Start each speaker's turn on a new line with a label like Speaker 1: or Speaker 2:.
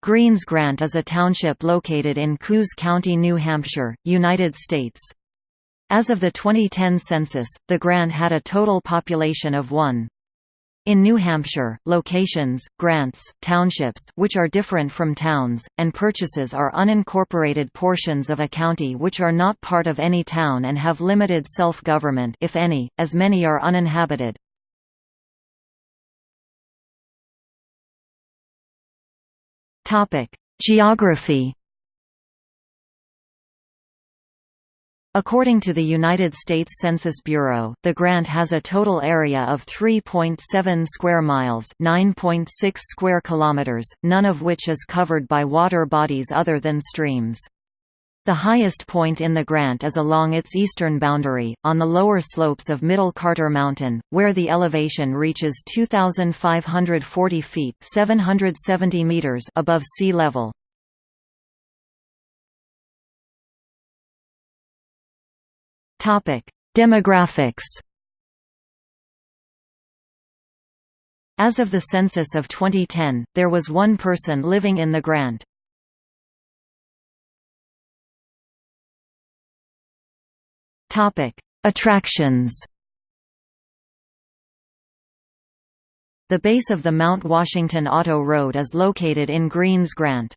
Speaker 1: Greens Grant is a township located in Coos County, New Hampshire, United States. As of the 2010 census, the Grant had a total population of 1. In New Hampshire, locations, grants, townships which are different from towns, and purchases are unincorporated portions of a county which are not part of any town and have limited self-government if any, as many are uninhabited. Geography According to the United States Census Bureau, the grant has a total area of 3.7 square miles, 9.6 square kilometers, none of which is covered by water bodies other than streams. The highest point in the grant is along its eastern boundary, on the lower slopes of Middle Carter Mountain, where the elevation reaches 2,540 feet 770 meters above sea level. Demographics As of the census of 2010, there was one person living in the grant. Topic: Attractions. The base of the Mount Washington Auto Road is located in Greens Grant.